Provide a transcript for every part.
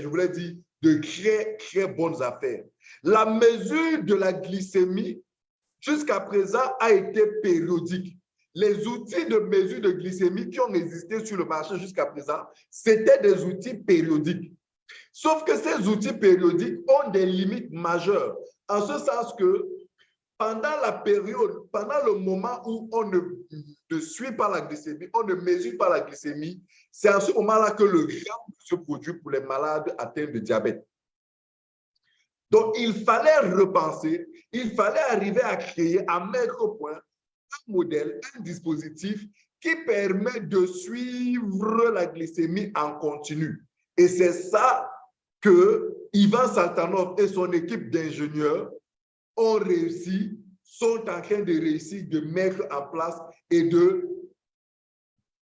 je voulais dire, de très, très bonnes affaires. La mesure de la glycémie, jusqu'à présent, a été périodique. Les outils de mesure de glycémie qui ont existé sur le marché jusqu'à présent, c'était des outils périodiques. Sauf que ces outils périodiques ont des limites majeures, en ce sens que pendant la période, pendant le moment où on ne, suit pas la glycémie, on ne mesure pas la glycémie, c'est à ce moment-là que le gramme se produit pour les malades atteints de diabète. Donc, il fallait repenser, il fallait arriver à créer, à mettre au point un modèle, un dispositif qui permet de suivre la glycémie en continu. Et c'est ça que Ivan Saltanov et son équipe d'ingénieurs ont réussi, sont en train de réussir de mettre en place et de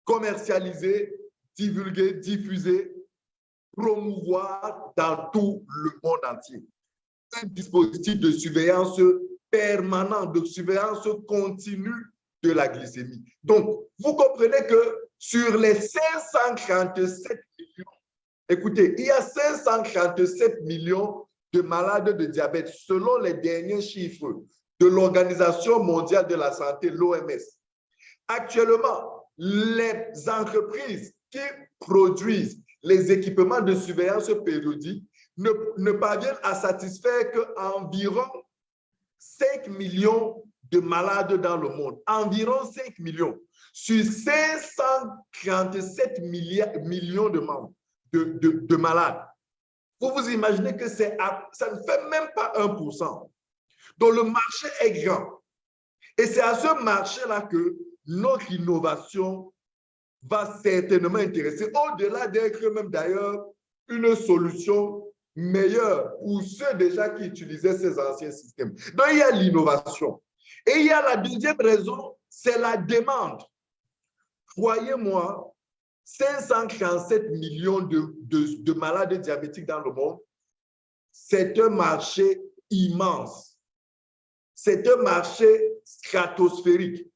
commercialiser, divulguer, diffuser, promouvoir dans tout le monde entier. Un dispositif de surveillance permanent, de surveillance continue de la glycémie. Donc, vous comprenez que sur les 537 millions, écoutez, il y a 537 millions de malades de diabète selon les derniers chiffres de l'Organisation mondiale de la santé, l'OMS. Actuellement, les entreprises qui produisent les équipements de surveillance périodique ne, ne parviennent à satisfaire qu'environ 5 millions de malades dans le monde. Environ 5 millions sur 537 millions de, membres, de, de, de malades. Vous vous imaginez que ça ne fait même pas 1%. Donc, le marché est grand. Et c'est à ce marché-là que notre innovation va certainement intéresser, au-delà d'être même d'ailleurs une solution meilleure pour ceux déjà qui utilisaient ces anciens systèmes. Donc, il y a l'innovation. Et il y a la deuxième raison, c'est la demande. Croyez-moi, 537 millions de, de, malades diabétiques dans le monde, c'est un marché immense. C'est un marché stratosphérique.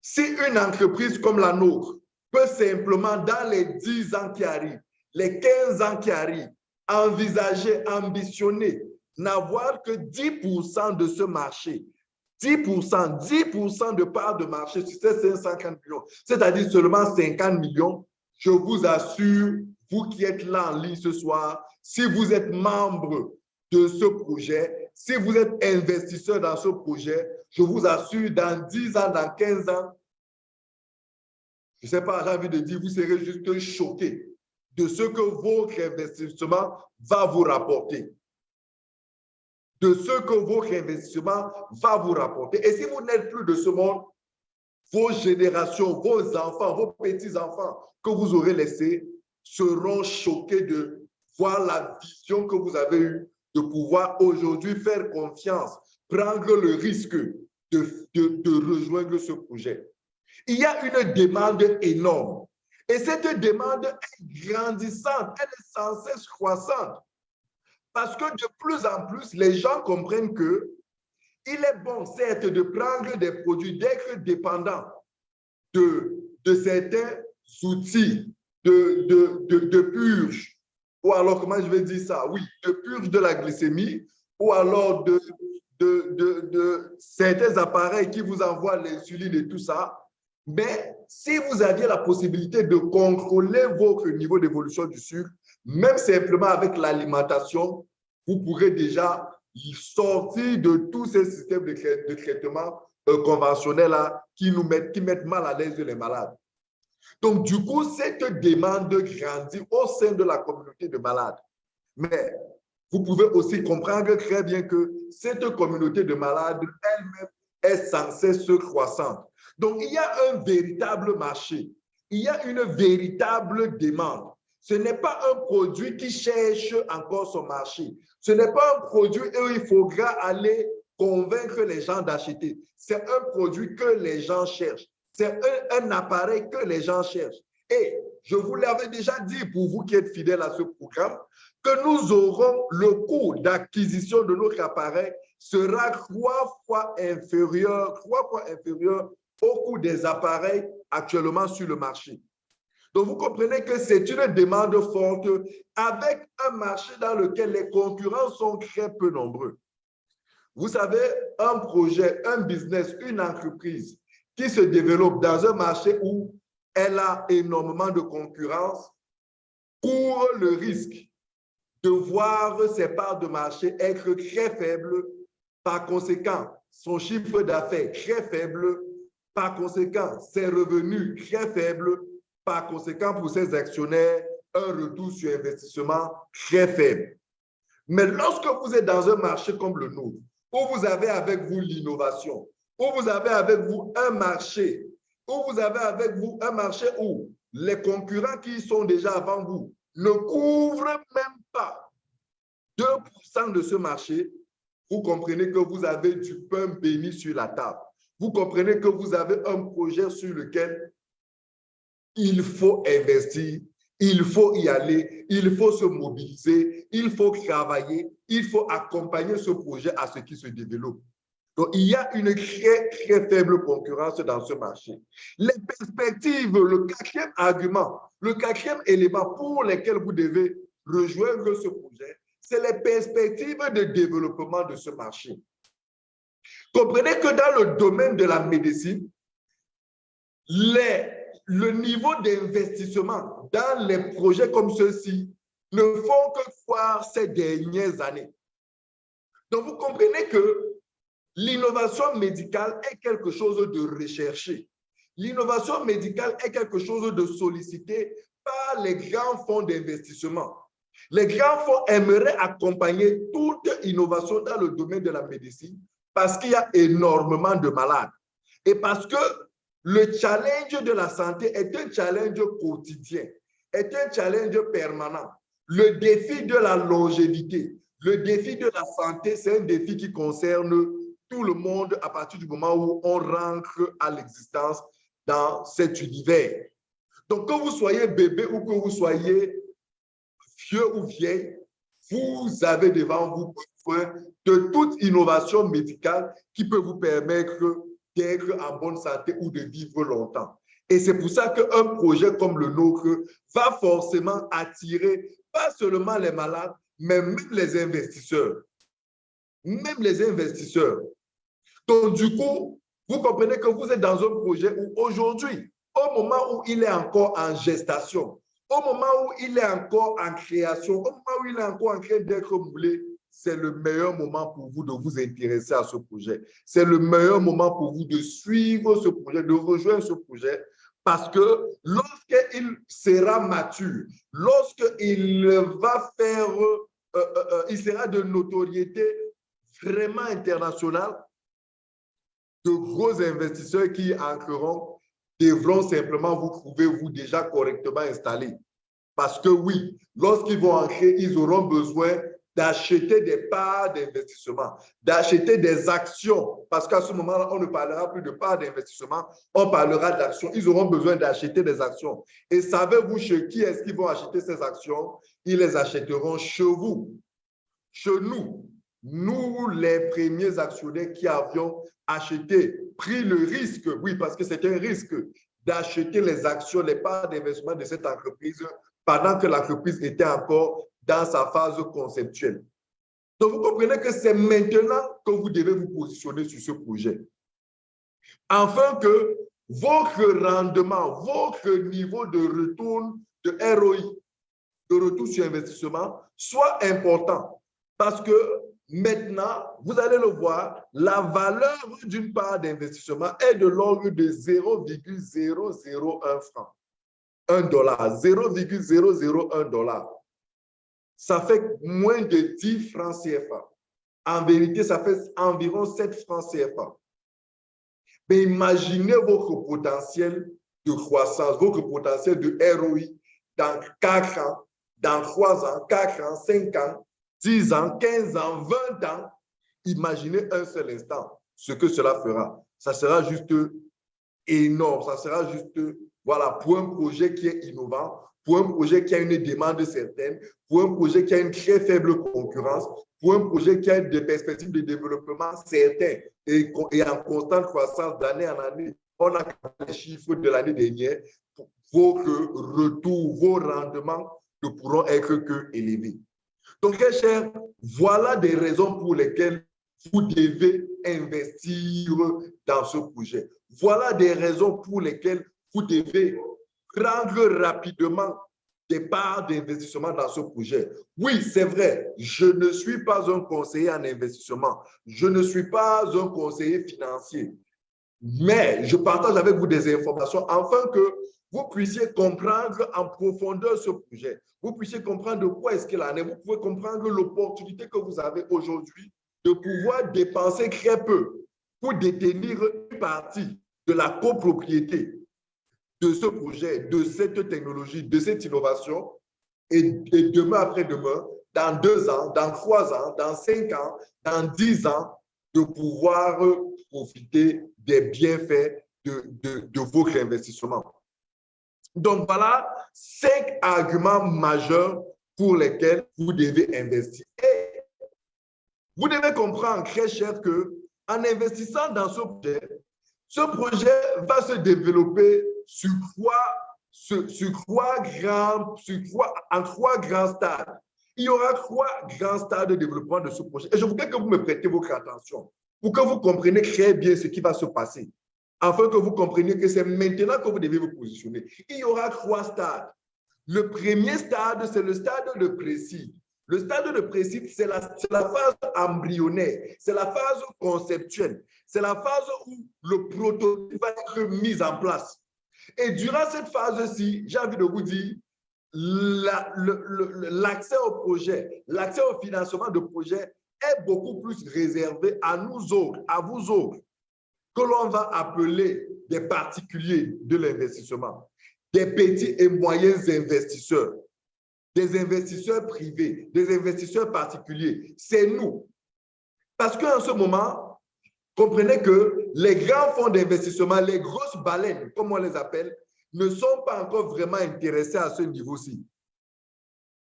Si une entreprise comme la nôtre peut simplement, dans les 10 ans qui arrivent, les 15 ans qui arrivent, envisager, ambitionner, n'avoir que 10% de ce marché, 10% 10% de part de marché sur ces 550 millions, c'est-à-dire seulement 50 millions, je vous assure, vous qui êtes là en ligne ce soir, si vous êtes membre de ce projet, si vous êtes investisseur dans ce projet, je vous assure, dans 10 ans, dans 15 ans, je ne sais pas, j'ai envie de dire, vous serez juste choqué de ce que votre investissement va vous rapporter de ce que votre investissement va vous rapporter. Et si vous n'êtes plus de ce monde, vos générations, vos enfants, vos petits-enfants que vous aurez laissés seront choqués de voir la vision que vous avez eue de pouvoir aujourd'hui faire confiance, prendre le risque de, de, de rejoindre ce projet. Il y a une demande énorme. Et cette demande est grandissante, elle est sans cesse croissante. Parce que de plus en plus, les gens comprennent que il est bon, certes, de prendre des produits, d'être dépendant de, de certains outils de, de, de, purge, ou alors, comment je vais dire ça? Oui, de purge de la glycémie, ou alors de, de, de, de certains appareils qui vous envoient l'insuline et tout ça. Mais si vous aviez la possibilité de contrôler votre niveau d'évolution du sucre, même simplement avec l'alimentation, vous pourrez déjà sortir de tous ces systèmes de, traitement euh, conventionnels qui nous qui mettent mal à l'aise les malades. Donc, du coup, cette demande grandit au sein de la communauté de malades. Mais vous pouvez aussi comprendre très bien que cette communauté de malades elle-même est sans cesse croissante. Donc, il y a un véritable marché. Il y a une véritable demande. Ce n'est pas un produit qui cherche encore son marché. Ce n'est pas un produit où il faudra aller convaincre les gens d'acheter. C'est un produit que les gens cherchent. C'est un, appareil que les gens cherchent. Et je vous l'avais déjà dit pour vous qui êtes fidèles à ce programme, que nous aurons le coût d'acquisition de notre appareil sera trois fois inférieur, trois fois inférieur au coût des appareils actuellement sur le marché. Donc, vous comprenez que c'est une demande forte avec un marché dans lequel les concurrents sont très peu nombreux. Vous savez, un projet, un business, une entreprise qui se développe dans un marché où elle a énormément de concurrence court le risque de voir ses parts de marché être très faibles. Par conséquent, son chiffre d'affaires très faible. Par conséquent, ses revenus très faibles. Par conséquent, pour ses actionnaires, un retour sur investissement très faible. Mais lorsque vous êtes dans un marché comme le nôtre, où vous avez avec vous l'innovation, où vous avez avec vous un marché, où vous avez avec vous un marché où les concurrents qui sont déjà avant vous ne couvrent même pas 2% de ce marché, vous comprenez que vous avez du pain béni sur la table. Vous comprenez que vous avez un projet sur lequel il faut investir, il faut y aller, il faut se mobiliser, il faut travailler, il faut accompagner ce projet à ce qui se développe. Donc, il y a une très, très faible concurrence dans ce marché. Les perspectives, le quatrième argument, le quatrième élément pour lequel vous devez rejoindre ce projet, c'est les perspectives de développement de ce marché. Comprenez que dans le domaine de la médecine, les, le niveau d'investissement dans les projets comme ceux-ci ne font que croire ces dernières années. Donc, vous comprenez que L'innovation médicale est quelque chose de recherché. L'innovation médicale est quelque chose de sollicité par les grands fonds d'investissement. Les grands fonds aimeraient accompagner toute innovation dans le domaine de la médecine parce qu'il y a énormément de malades et parce que le challenge de la santé est un challenge quotidien, est un challenge permanent. Le défi de la longévité, le défi de la santé, c'est un défi qui concerne tout le monde à partir du moment où on rentre à l'existence dans cet univers. Donc, que vous soyez bébé ou que vous soyez vieux ou vieille, vous avez devant vous besoin de toute innovation médicale qui peut vous permettre d'être en bonne santé ou de vivre longtemps. Et c'est pour ça qu'un projet comme le nôtre va forcément attirer pas seulement les malades, mais même les investisseurs. Même les investisseurs. Donc, du coup, vous comprenez que vous êtes dans un projet où aujourd'hui, au moment où il est encore en gestation, au moment où il est encore en création, au moment où il est encore en train d'être moulé, c'est le meilleur moment pour vous de vous intéresser à ce projet. C'est le meilleur moment pour vous de suivre ce projet, de rejoindre ce projet, parce que lorsqu'il sera mature, lorsqu'il va faire, euh, euh, euh, il sera de notoriété vraiment internationale, de gros investisseurs qui entreront devront simplement vous trouver, vous, déjà correctement installé. Parce que oui, lorsqu'ils vont entrer, ils auront besoin d'acheter des parts d'investissement, d'acheter des actions, parce qu'à ce moment-là, on ne parlera plus de parts d'investissement, on parlera d'actions. Ils auront besoin d'acheter des actions. Et savez-vous chez qui est-ce qu'ils vont acheter ces actions? Ils les achèteront chez vous, chez nous, nous, les premiers actionnaires qui avions acheté, pris le risque, oui, parce que c'est un risque, d'acheter les actions, les parts d'investissement de cette entreprise pendant que l'entreprise était encore dans sa phase conceptuelle. Donc, vous comprenez que c'est maintenant que vous devez vous positionner sur ce projet. Afin que votre rendement, votre niveau de retour de ROI, de retour sur investissement, soit important. Parce que Maintenant, vous allez le voir, la valeur d'une part d'investissement est de l'ordre de 0,001 franc. 1 dollar, 0,001 dollar. Ça fait moins de 10 francs CFA. En vérité, ça fait environ 7 francs CFA. Mais imaginez votre potentiel de croissance, votre potentiel de ROI dans 4 ans, dans 3 ans, 4 ans, 5 ans, 10 ans, 15 ans, 20 ans, imaginez un seul instant ce que cela fera. Ça sera juste énorme, ça sera juste, voilà, pour un projet qui est innovant, pour un projet qui a une demande certaine, pour un projet qui a une très faible concurrence, pour un projet qui a des perspectives de développement certaines et, en constante croissance d'année en année. on a les chiffres de l'année dernière, vos retours, vos rendements ne pourront être que élevés. Donc, très cher, voilà des raisons pour lesquelles vous devez investir dans ce projet. Voilà des raisons pour lesquelles vous devez prendre rapidement des parts d'investissement dans ce projet. Oui, c'est vrai, je ne suis pas un conseiller en investissement. Je ne suis pas un conseiller financier. Mais je partage avec vous des informations afin que vous puissiez comprendre en profondeur ce projet. Vous puissiez comprendre de quoi est-ce qu'il en est. Vous pouvez comprendre l'opportunité que vous avez aujourd'hui de pouvoir dépenser très peu pour détenir une partie de la copropriété de ce projet, de cette technologie, de cette innovation, et, demain après-demain, dans deux ans, dans trois ans, dans cinq ans, dans dix ans, de pouvoir profiter des bienfaits de, de, de votre investissement. Donc voilà cinq arguments majeurs pour lesquels vous devez investir. Vous devez comprendre, très cher, que en investissant dans ce projet, ce projet va se développer sur trois, sur, trois grands, sur trois, en trois grands stades. Il y aura trois grands stades de développement de ce projet. Et je voudrais que vous me prêtez votre attention pour que vous compreniez très bien ce qui va se passer, afin que vous compreniez que c'est maintenant que vous devez vous positionner. Il y aura trois stades. Le premier stade, c'est le stade de précis. Le stade de précis, c'est la, la, phase embryonnaire, c'est la phase conceptuelle, c'est la phase où le prototype va être mis en place. Et durant cette phase-ci, j'ai envie de vous dire, l'accès au projet, l'accès au financement de projet est beaucoup plus réservé à nous autres, à vous autres, que l'on va appeler des particuliers de l'investissement, des petits et moyens investisseurs, des investisseurs privés, des investisseurs particuliers. C'est nous. Parce qu'en ce moment, comprenez que les grands fonds d'investissement, les grosses baleines, comme on les appelle, ne sont pas encore vraiment intéressés à ce niveau-ci.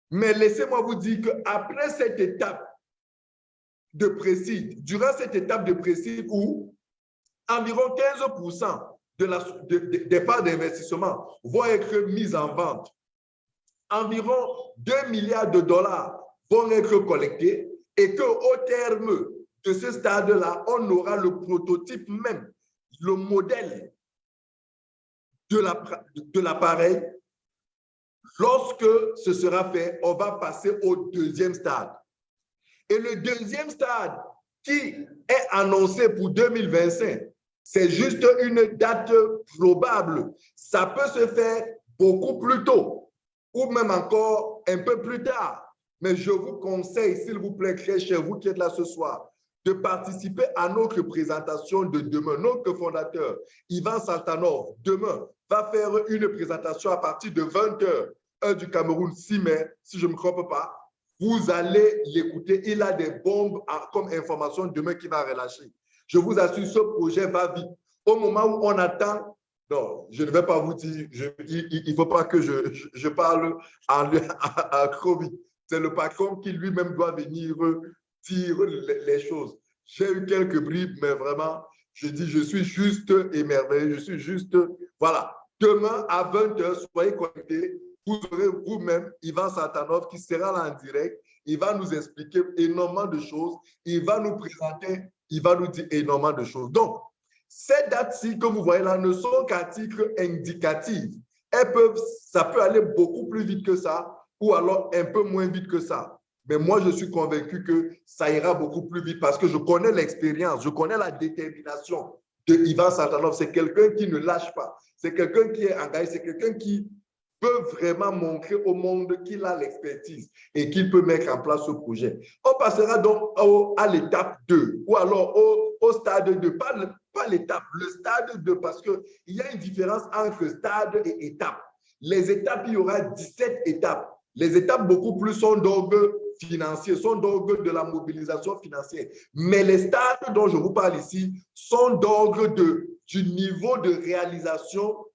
Mais laissez-moi vous dire qu'après cette étape de précis, durant cette étape de précis où environ 15 de la, des parts d'investissement vont être mises en vente, environ 2 milliards de dollars vont être collectés et qu'au terme de ce stade-là, on aura le prototype même, le modèle de l'appareil. Lorsque ce sera fait, on va passer au deuxième stade. Et le deuxième stade qui est annoncé pour 2025, c'est juste une date probable. Ça peut se faire beaucoup plus tôt ou même encore un peu plus tard. Mais je vous conseille, s'il vous plaît, très cher, vous qui êtes là ce soir, de participer à notre présentation de demain. Notre fondateur, Ivan Saltanov, demain, va faire une présentation à partir de 20h, heure du Cameroun, 6 mai, si je ne me trompe pas. Vous allez l'écouter. Il a des bombes comme information demain qui va relâcher. Je vous assure, ce projet va vite. Au moment où on attend, non, je ne vais pas vous dire, il ne faut pas que je, je, parle à, à, C'est le patron qui lui-même doit venir dire les, choses. J'ai eu quelques bribes, mais vraiment, je dis, je suis juste émerveillé, je suis juste, voilà. Demain à 20h, soyez connectés. Vous aurez vous-même Ivan Satanov qui sera là en direct. Il va nous expliquer énormément de choses. Il va nous présenter, il va nous dire énormément de choses. Donc, ces dates-ci que vous voyez là ne sont qu'à titre indicatif. Elles peuvent, ça peut aller beaucoup plus vite que ça ou alors un peu moins vite que ça. Mais moi, je suis convaincu que ça ira beaucoup plus vite parce que je connais l'expérience, je connais la détermination de Ivan Santanov. C'est quelqu'un qui ne lâche pas. C'est quelqu'un qui est engagé. C'est quelqu'un qui peut vraiment montrer au monde qu'il a l'expertise et qu'il peut mettre en place ce projet. On passera donc à l'étape 2 ou alors au, stade 2, pas, pas l'étape, le stade 2 parce qu'il y a une différence entre stade et étape. Les étapes, il y aura 17 étapes. Les étapes beaucoup plus sont donc financiers, sont donc de la mobilisation financière. Mais les stades dont je vous parle ici sont d'ordre du niveau de réalisation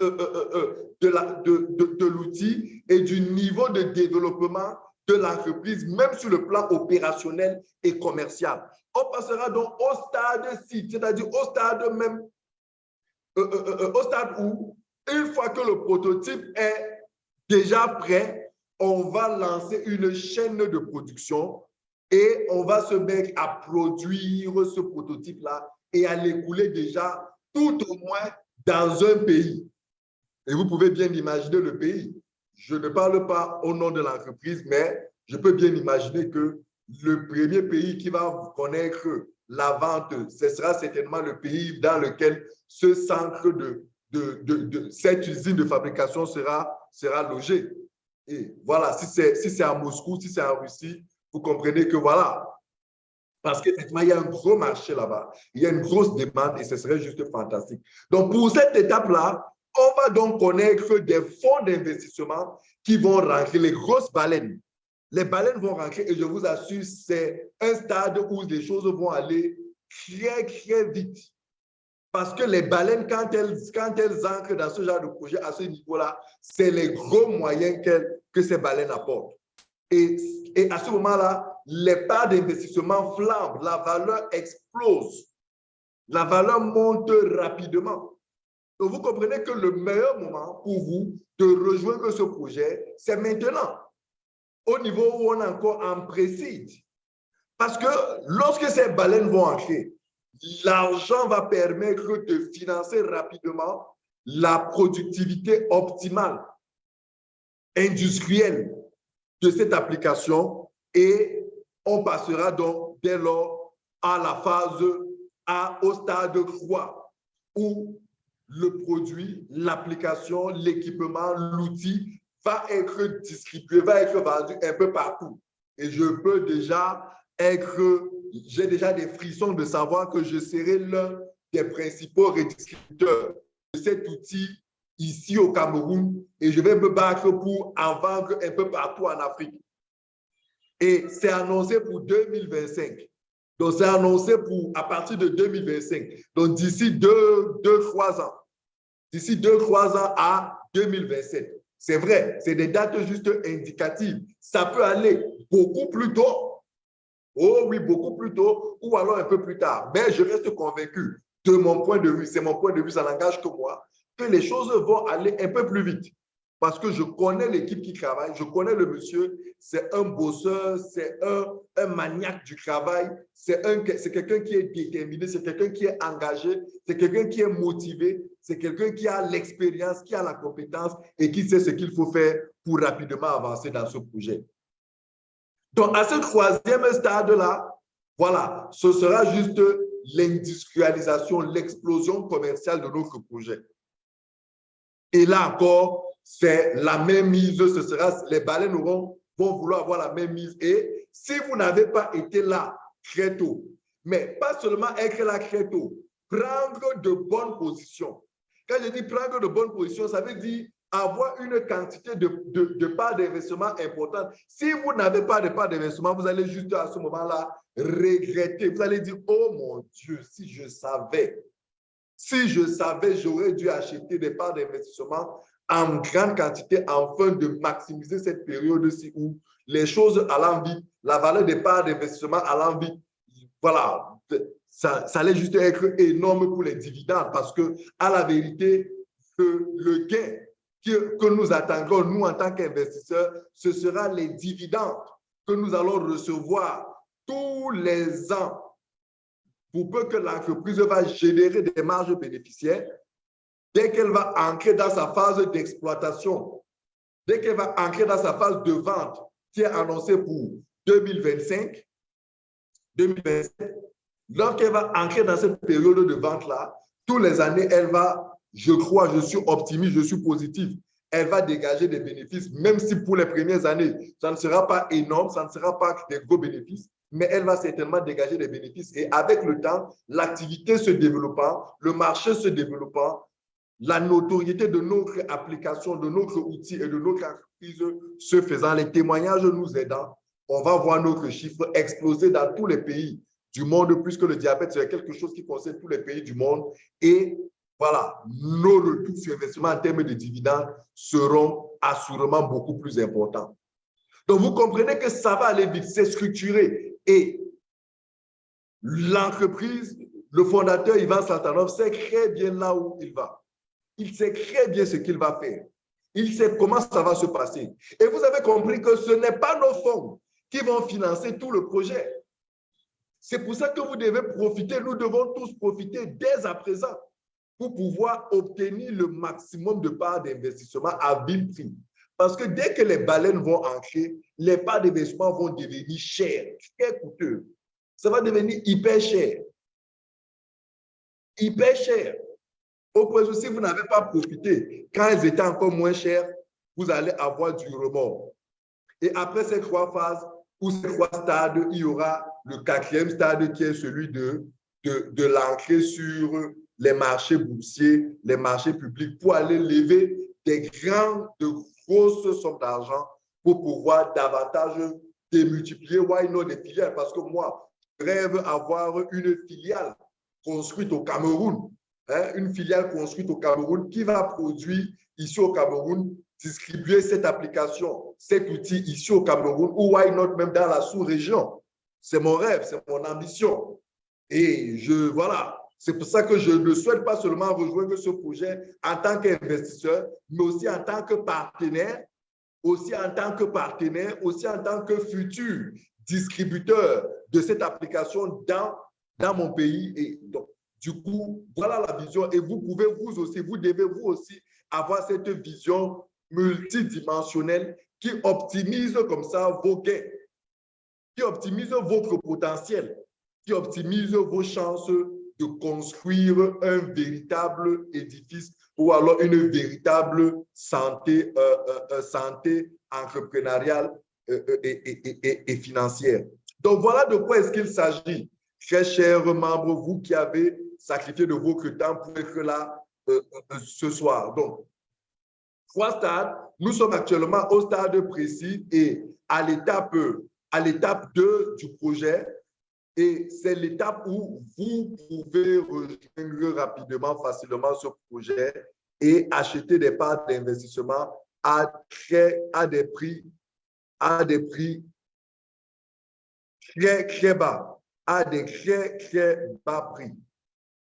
euh, euh, euh, de l'outil et du niveau de développement de l'entreprise, même sur le plan opérationnel et commercial. On passera donc au stade 6, c'est-à-dire au stade même au stade où, une fois que le prototype est déjà prêt, on va lancer une chaîne de production et on va se mettre à produire ce prototype-là et à l'écouler déjà tout au moins dans un pays. Et vous pouvez bien imaginer le pays. Je ne parle pas au nom de l'entreprise, mais je peux bien imaginer que le premier pays qui va connaître la vente, ce sera certainement le pays dans lequel ce centre de, de, de, cette usine de fabrication sera, sera logé. Et voilà, si c'est si à Moscou, si c'est en Russie, vous comprenez que voilà. Parce qu'effectivement, il y a un gros marché là-bas. Il y a une grosse demande et ce serait juste fantastique. Donc, pour cette étape-là, on va donc connaître des fonds d'investissement qui vont rentrer, les grosses baleines. Les baleines vont rentrer et je vous assure, c'est un stade où les choses vont aller très, très vite. Parce que les baleines, quand elles, quand elles ancrent dans ce genre de projet à ce niveau-là, c'est les gros moyens que ces baleines apportent. Et, et à ce moment-là, les parts d'investissement flambent, la valeur explose, la valeur monte rapidement. Donc, vous comprenez que le meilleur moment pour vous de rejoindre ce projet, c'est maintenant, au niveau où on est encore en précide. Parce que lorsque ces baleines vont entrer, l'argent va permettre de financer rapidement la productivité optimale industrielle de cette application et on passera donc dès lors à la phase A, au stade 3, où le produit, l'application, l'équipement, l'outil va être distribué, va être vendu un peu partout. Et je peux déjà être, j'ai déjà des frissons de savoir que je serai l'un des principaux redistributeurs de cet outil ici au Cameroun et je vais me battre pour en vendre un peu partout en Afrique. Et c'est annoncé pour 2025. Donc, c'est annoncé pour à partir de 2025. Donc, d'ici deux, deux, trois ans. D'ici deux, trois ans à 2027. C'est vrai, c'est des dates juste indicatives. Ça peut aller beaucoup plus tôt. Oh oui, beaucoup plus tôt ou alors un peu plus tard. Mais je reste convaincu de mon point de vue, c'est mon point de vue, ça n'engage que moi, que les choses vont aller un peu plus vite. Parce que je connais l'équipe qui travaille, je connais le monsieur, c'est un bosseur, c'est un, maniaque du travail, c'est quelqu'un qui est déterminé, c'est quelqu'un qui est engagé, c'est quelqu'un qui est motivé, c'est quelqu'un qui a l'expérience, qui a la compétence et qui sait ce qu'il faut faire pour rapidement avancer dans ce projet. Donc, à ce troisième stade-là, voilà, ce sera juste l'industrialisation, l'explosion commerciale de notre projet. Et là encore, c'est la même mise, ce sera, les baleines vont vouloir avoir la même mise. Et si vous n'avez pas été là très tôt, mais pas seulement être là très tôt, prendre de bonnes positions. Quand je dis prendre de bonnes positions, ça veut dire avoir une quantité de, de, parts d'investissement importante. Si vous n'avez pas de parts d'investissement, vous allez juste à ce moment-là regretter. Vous allez dire, oh mon Dieu, si je savais, si je savais, j'aurais dû acheter des parts d'investissement en grande quantité afin de maximiser cette période-ci où les choses allant vite, la valeur des parts d'investissement allant vite, voilà, ça, allait juste être énorme pour les dividendes parce que, à la vérité, le, le gain que, que nous attendrons, nous, en tant qu'investisseurs, ce sera les dividendes que nous allons recevoir tous les ans pour peu que l'entreprise va générer des marges bénéficiaires, dès qu'elle va entrer dans sa phase d'exploitation, dès qu'elle va entrer dans sa phase de vente qui est annoncée pour 2025, 2027, lorsqu'elle va entrer dans cette période de vente-là, tous les années, elle va, je crois, je suis optimiste, je suis positif, elle va dégager des bénéfices, même si pour les premières années, ça ne sera pas énorme, ça ne sera pas des gros bénéfices, mais elle va certainement dégager des bénéfices. Et avec le temps, l'activité se développant, le marché se développant, la notoriété de notre application, de notre outil et de notre entreprise se faisant, les témoignages nous aidant, on va voir notre chiffre exploser dans tous les pays du monde, puisque le diabète, c'est quelque chose qui concerne tous les pays du monde. Et voilà, nos retours sur investissement en termes de dividendes seront assurément beaucoup plus importants. Donc, vous comprenez que ça va aller vite, c'est structuré. Et l'entreprise, Le fondateur Ivan Satanov sait très bien là où il va. Il sait très bien ce qu'il va faire. Il sait comment ça va se passer. Et vous avez compris que ce n'est pas nos fonds qui vont financer tout le projet. C'est pour ça que vous devez profiter, nous devons tous profiter dès à présent pour pouvoir obtenir le maximum de parts d'investissement à vil prix. Parce que dès que les baleines vont entrer, les parts d'investissement vont devenir chères, très coûteux. Ça va devenir hyper cher. Hyper cher. Au point où si vous n'avez pas profité, quand elles étaient encore moins chères, vous allez avoir du remords. Et après ces trois phases ou ces trois stades, il y aura le quatrième stade qui est celui de, de, l'entrée sur les marchés boursiers, les marchés publics pour aller lever des grandes, de grosses sommes d'argent pour pouvoir davantage démultiplier why not des filiales. Parce que moi, je rêve avoir une filiale construite au Cameroun, hein, une filiale construite au Cameroun qui va produire ici au Cameroun, distribuer cette application, cet outil ici au Cameroun ou why not même dans la sous-région. C'est mon rêve, c'est mon ambition. Et je, voilà, c'est pour ça que je ne souhaite pas seulement rejoindre ce projet en tant qu'investisseur, mais aussi en tant que partenaire, aussi en tant que partenaire, aussi en tant que futur distributeur de cette application dans, dans mon pays. Et donc, du coup, voilà la vision. Et vous pouvez vous aussi, vous devez vous aussi avoir cette vision multidimensionnelle qui optimise comme ça vos gains, qui optimise votre potentiel, qui optimise vos chances de construire un véritable édifice ou alors une véritable santé, euh, euh, euh, santé entrepreneuriale et, et, financière. Donc, voilà de quoi est-ce qu'il s'agit. Très chers membres, vous qui avez sacrifié de votre temps pour être là ce soir. Donc, trois stades. Nous sommes actuellement au stade précis et à l'étape à l'étape 2 du projet, et c'est l'étape où vous pouvez rejoindre rapidement, facilement ce projet et acheter des parts d'investissement à, à des prix, à des prix très, très bas, à des très, très bas prix.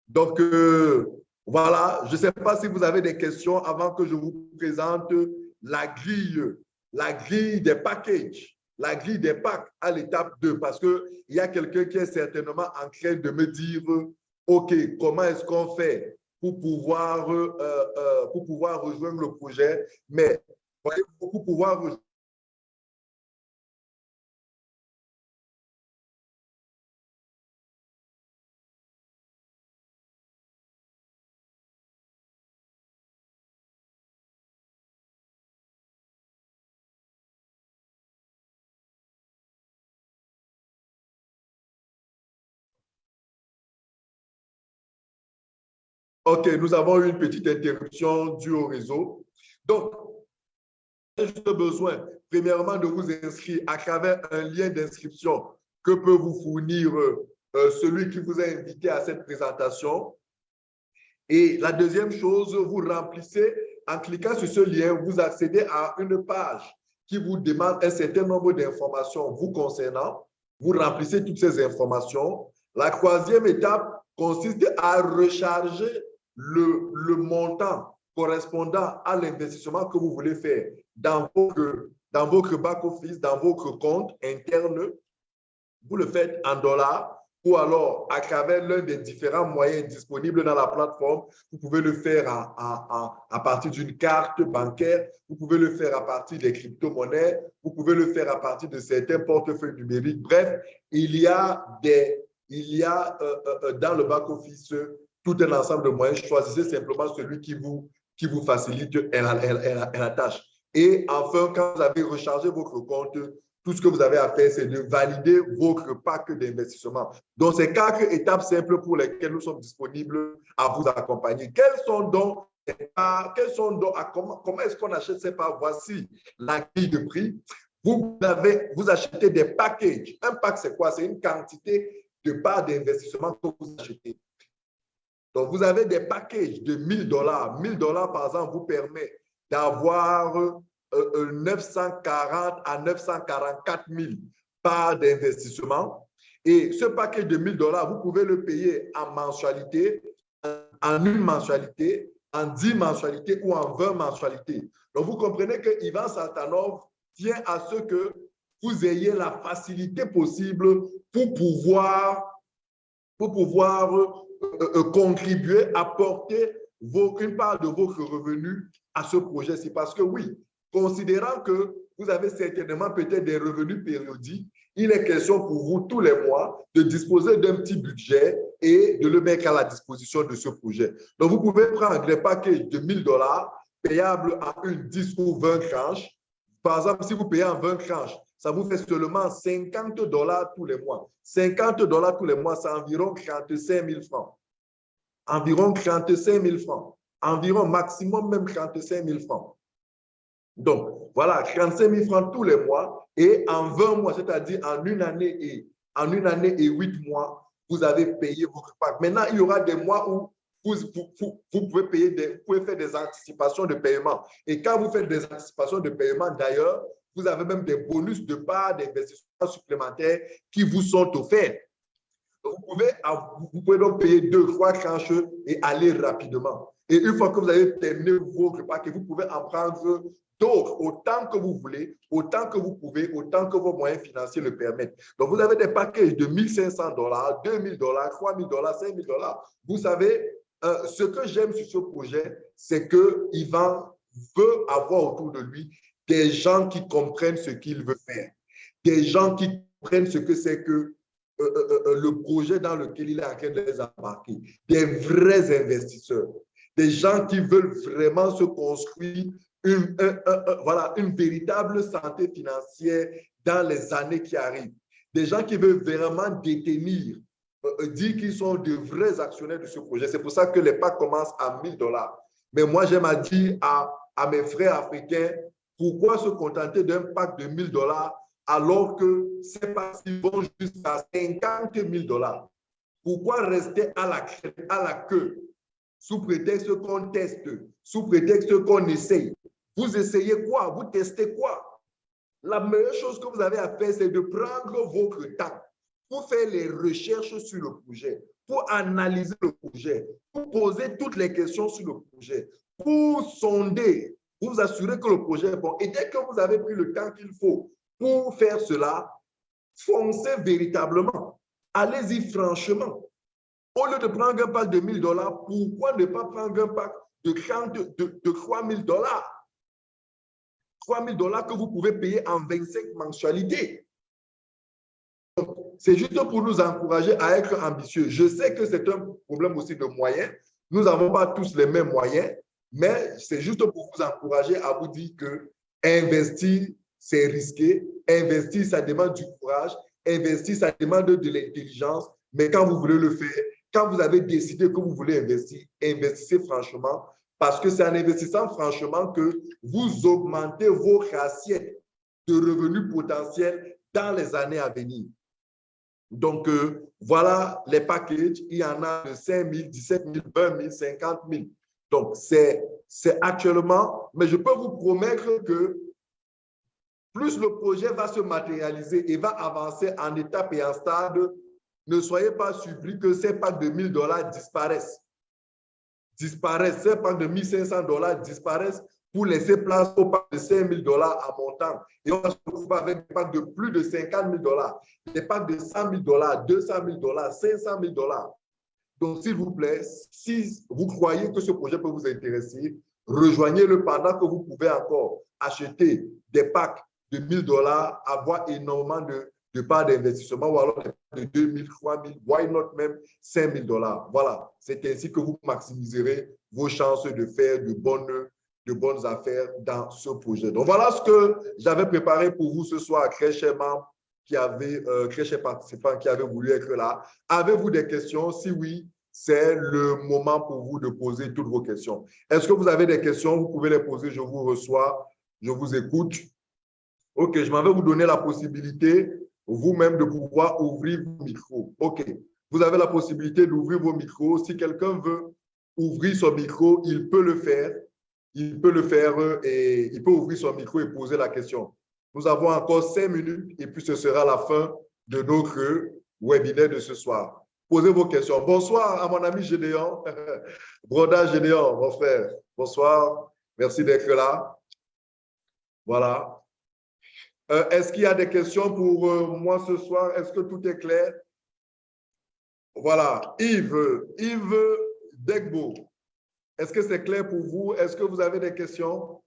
Donc, euh, voilà, je ne sais pas si vous avez des questions avant que je vous présente la grille, la grille des packages la grille des packs à l'étape 2 parce qu'il y a quelqu'un qui est certainement en train de me dire, OK, comment est-ce qu'on fait pour pouvoir, euh, euh, pour pouvoir rejoindre le projet, mais pour pouvoir rejoindre OK, nous avons eu une petite interruption due au réseau. Donc, j'ai besoin, premièrement, de vous inscrire à travers un lien d'inscription que peut vous fournir euh, celui qui vous a invité à cette présentation. Et la deuxième chose, vous remplissez, en cliquant sur ce lien, vous accédez à une page qui vous demande un certain nombre d'informations vous concernant. Vous remplissez toutes ces informations. La troisième étape consiste à recharger le, montant correspondant à l'investissement que vous voulez faire dans votre, dans back-office, dans votre compte interne, vous le faites en dollars ou alors à travers l'un des différents moyens disponibles dans la plateforme. Vous pouvez le faire à, à partir d'une carte bancaire, vous pouvez le faire à partir des crypto-monnaies, vous pouvez le faire à partir de certains portefeuilles numériques. Bref, il y a, des, il y a euh, euh, euh, dans le back-office tout un ensemble de moyens. Choisissez simplement celui qui vous, qui vous facilite la, tâche. Et enfin, quand vous avez rechargé votre compte, tout ce que vous avez à faire, c'est de valider votre pack d'investissement. Donc, c'est quatre étapes simples pour lesquelles nous sommes disponibles à vous accompagner. Quels sont donc, quels sont donc, comment, comment est-ce qu'on achète ces parts? Voici la grille de prix. Vous, avez, vous achetez des packages. Un pack, c'est quoi? C'est une quantité de parts d'investissement que vous achetez. Donc, vous avez des packages de 1000 dollars. 1000 dollars, par exemple, vous permet d'avoir 940 euh, euh, à 944 000 parts d'investissement. Et ce paquet de 1000 dollars, vous pouvez le payer en mensualité, en une mensualité, en 10 mensualités ou en 20 mensualités. Donc, vous comprenez que Ivan Saltanov tient à ce que vous ayez la facilité possible pour pouvoir, pour pouvoir contribuer, apporter vos, une part de votre revenu à ce projet. C'est parce que oui, considérant que vous avez certainement peut-être des revenus périodiques, il est question pour vous tous les mois de disposer d'un petit budget et de le mettre à la disposition de ce projet. Donc, vous pouvez prendre des paquets de 1000 dollars payables à une 10 ou 20 tranches. Par exemple, si vous payez en 20 tranches, ça vous fait seulement 50 dollars tous les mois. 50 dollars tous les mois, c'est environ 35 000 francs. Environ 35 000 francs. Environ maximum même 35 000 francs. Donc, voilà, 35 000 francs tous les mois et en 20 mois, c'est-à-dire en une année et en une année et 8 mois, vous avez payé votre pack. Maintenant, il y aura des mois où vous, pouvez payer vous pouvez faire des anticipations de paiement. Et quand vous faites des anticipations de paiement, d'ailleurs, vous avez même des bonus de part d'investissement supplémentaires qui vous sont offerts. Vous pouvez, donc payer deux, trois tranches et aller rapidement. Et une fois que vous avez terminé votre pack, vous pouvez en prendre d'autres autant que vous voulez, autant que vous pouvez, autant que vos moyens financiers le permettent. Donc, vous avez des packages de 1500 dollars, 2000 dollars, 3000 dollars, 5000 dollars. Vous savez, euh, ce que j'aime sur ce projet, c'est que Ivan veut avoir autour de lui des gens qui comprennent ce qu'il veut faire, des gens qui comprennent ce que c'est que euh, euh, le projet dans lequel il est en train de les embarquer, des vrais investisseurs, des gens qui veulent vraiment se construire une, voilà, une véritable santé financière dans les années qui arrivent. Des gens qui veulent vraiment détenir, euh, euh, dire qu'ils sont de vrais actionnaires de ce projet. C'est pour ça que les packs commencent à 1000 dollars. Mais moi, j'aime à dire à, à mes frères africains, pourquoi se contenter d'un pack de 1000 dollars alors que ces packs vont jusqu'à 50 000 dollars? Pourquoi rester à la, à la queue? Sous prétexte qu'on teste, sous prétexte qu'on essaye? Vous essayez quoi? Vous testez quoi? La meilleure chose que vous avez à faire, c'est de prendre votre temps pour faire les recherches sur le projet, pour analyser le projet, pour poser toutes les questions sur le projet, pour sonder, pour vous assurer que le projet est bon. Et dès que vous avez pris le temps qu'il faut pour faire cela, foncez véritablement. Allez-y franchement. Au lieu de prendre un pack de 1000 dollars, pourquoi ne pas prendre un pack de, 30, de, de 3000 dollars? 3 000 dollars que vous pouvez payer en 25 mensualités. C'est juste pour nous encourager à être ambitieux. Je sais que c'est un problème aussi de moyens. Nous n'avons pas tous les mêmes moyens, mais c'est juste pour vous encourager à vous dire que investir, c'est risqué. Investir, ça demande du courage. Investir, ça demande de l'intelligence. Mais quand vous voulez le faire, quand vous avez décidé que vous voulez investir, investissez franchement parce que c'est en investissant franchement que vous augmentez vos assiettes de revenus potentiels dans les années à venir. Donc, euh, voilà les packages. Il y en a de 5 000, 17 000, 20 000, 50 000. Donc, c'est actuellement, mais je peux vous promettre que plus le projet va se matérialiser et va avancer en étape et en stade, ne soyez pas surpris que ces packs de 1000 dollars disparaissent disparaissent, ces packs de 1500 dollars disparaissent pour laisser place au pack de 5000 dollars à montant. Et on se retrouver avec des packs de plus de 50 000 dollars, des packs de 100 000 dollars, 200 000 dollars, 500 000 dollars. Donc, s'il vous plaît, si vous croyez que ce projet peut vous intéresser, rejoignez-le pendant que vous pouvez encore acheter des packs de 1000 dollars, avoir énormément de de part d'investissement ou alors de 2 000, 3 000, why not même 5 000 dollars? Voilà, c'est ainsi que vous maximiserez vos chances de faire de bonnes, affaires dans ce projet. Donc, voilà ce que j'avais préparé pour vous ce soir, très chèrement, qui avait, euh, très chers participants qui avaient voulu être là. Avez-vous des questions? Si oui, c'est le moment pour vous de poser toutes vos questions. Est-ce que vous avez des questions? Vous pouvez les poser, je vous reçois, je vous écoute. OK, je m'en vais vous donner la possibilité vous-même de pouvoir ouvrir vos micros. OK. Vous avez la possibilité d'ouvrir vos micros. Si quelqu'un veut ouvrir son micro, il peut le faire. Il peut le faire et il peut ouvrir son micro et poser la question. Nous avons encore cinq minutes et puis ce sera la fin de notre, webinaire de ce soir. Posez vos questions. Bonsoir à mon ami Gédéon, Broda Gédéon, mon frère. Bonsoir. Merci d'être là. Voilà. Euh, est-ce qu'il y a des questions pour euh, moi ce soir? Est-ce que tout est clair? Voilà. Yves, Yves Degbo. Est-ce que c'est clair pour vous? Est-ce que vous avez des questions?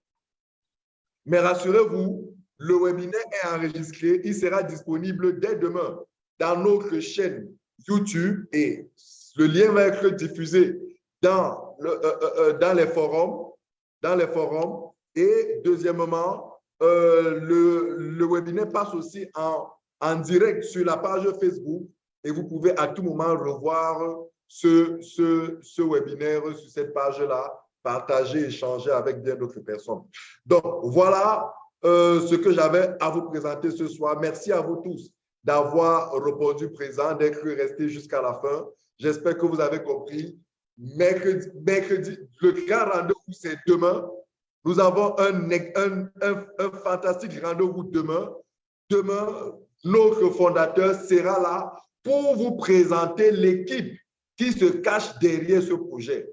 Mais rassurez-vous, le webinaire est enregistré. Il sera disponible dès demain dans notre chaîne YouTube et le lien va être diffusé dans, le, euh, euh, euh, dans les forums. Dans les forums. Et deuxièmement, le, le webinaire passe aussi en, en direct sur la page Facebook et vous pouvez à tout moment revoir ce, ce, ce webinaire sur cette page-là, partager, échanger avec bien d'autres personnes. Donc, voilà ce que j'avais à vous présenter ce soir. Merci à vous tous d'avoir répondu présent, d'être resté jusqu'à la fin. J'espère que vous avez compris. Mercredi, le grand rendez-vous, c'est demain. Nous avons un, un, fantastique rendez-vous demain. Demain, notre fondateur sera là pour vous présenter l'équipe qui se cache derrière ce projet.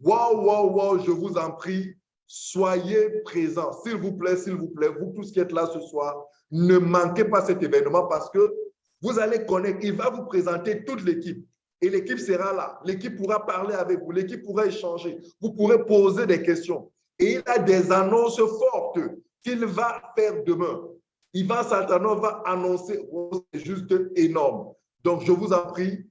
Waouh, waouh, waouh, je vous en prie, soyez présents. S'il vous plaît, s'il vous plaît, vous tous qui êtes là ce soir, ne manquez pas cet événement parce que vous allez connaître, il va vous présenter toute l'équipe. Et l'équipe sera là. L'équipe pourra parler avec vous. L'équipe pourra échanger. Vous pourrez poser des questions. Et il a des annonces fortes qu'il va faire demain. Ivan Saltanov va annoncer, c'est juste énorme. Donc, je vous en prie,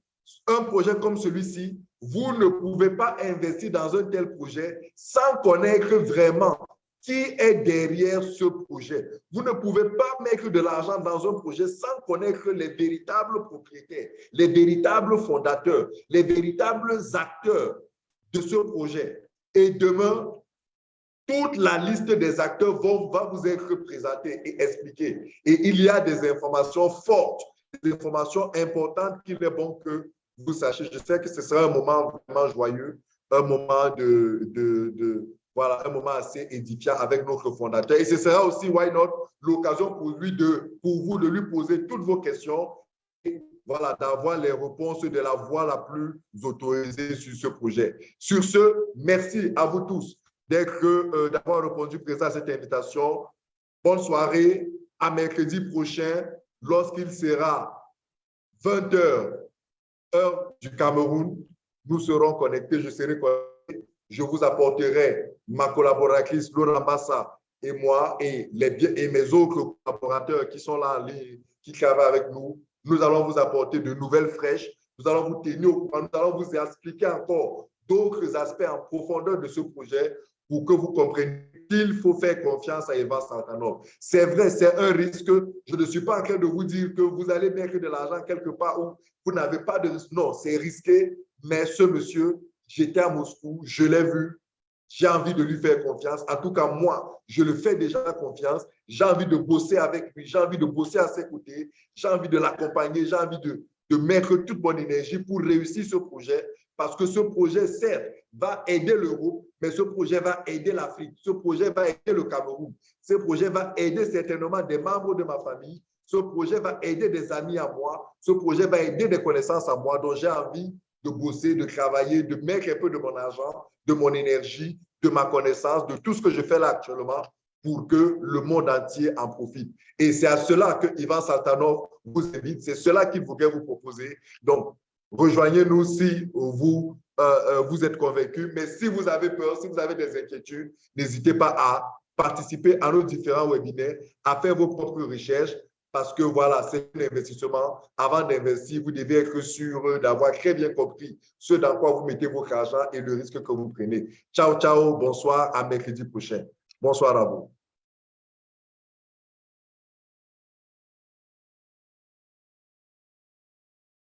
un projet comme celui-ci, vous ne pouvez pas investir dans un tel projet sans connaître vraiment qui est derrière ce projet. Vous ne pouvez pas mettre de l'argent dans un projet sans connaître les véritables propriétaires, les véritables fondateurs, les véritables acteurs de ce projet. Et demain, toute la liste des acteurs va vous être présentée et expliquée. Et il y a des informations fortes, des informations importantes qu'il est bon que vous sachiez. Je sais que ce sera un moment vraiment joyeux, un moment de, de, voilà, un moment assez édifiant avec notre fondateur. Et ce sera aussi, why not, l'occasion pour lui de, pour vous de lui poser toutes vos questions et voilà, d'avoir les réponses de la voix la plus autorisée sur ce projet. Sur ce, merci à vous tous euh, d'avoir répondu présent à cette invitation. Bonne soirée. À mercredi prochain, lorsqu'il sera 20h, heure du Cameroun, nous serons connectés. Je serai connecté je vous apporterai ma collaboratrice Laura Massa et moi et, les, et mes autres collaborateurs qui sont là en ligne, qui travaillent avec nous. Nous allons vous apporter de nouvelles fraîches. Nous allons vous tenir au courant. Nous allons vous expliquer encore d'autres aspects en profondeur de ce projet pour que vous compreniez qu'il faut faire confiance à Eva Santanov. C'est vrai, c'est un risque. Je ne suis pas en train de vous dire que vous allez mettre de l'argent quelque part où vous n'avez pas de. Non, c'est risqué, mais ce monsieur J'étais à Moscou, je l'ai vu, j'ai envie de lui faire confiance. En tout cas, moi, je le fais déjà confiance. J'ai envie de bosser avec lui, j'ai envie de bosser à ses côtés, j'ai envie de l'accompagner, j'ai envie de, de mettre toute mon énergie pour réussir ce projet. Parce que ce projet, certes, va aider l'Europe, mais ce projet va aider l'Afrique, ce projet va aider le Cameroun, ce projet va aider certainement des membres de ma famille, ce projet va aider des amis à moi, ce projet va aider des connaissances à moi dont j'ai envie de bosser, de travailler, de mettre un peu de mon argent, de mon énergie, de ma connaissance, de tout ce que je fais là actuellement pour que le monde entier en profite. Et c'est à cela que Ivan Saltanov vous invite, c'est cela qu'il voudrait vous proposer. Donc, rejoignez-nous si vous, euh, euh, vous êtes convaincu, mais si vous avez peur, si vous avez des inquiétudes, n'hésitez pas à participer à nos différents webinaires, à faire vos propres recherches, parce que voilà, c'est un investissement. Avant d'investir, vous devez être sûr d'avoir très bien compris ce dans quoi vous mettez votre argent et le risque que vous prenez. Ciao, ciao, bonsoir, à mercredi prochain. Bonsoir à vous.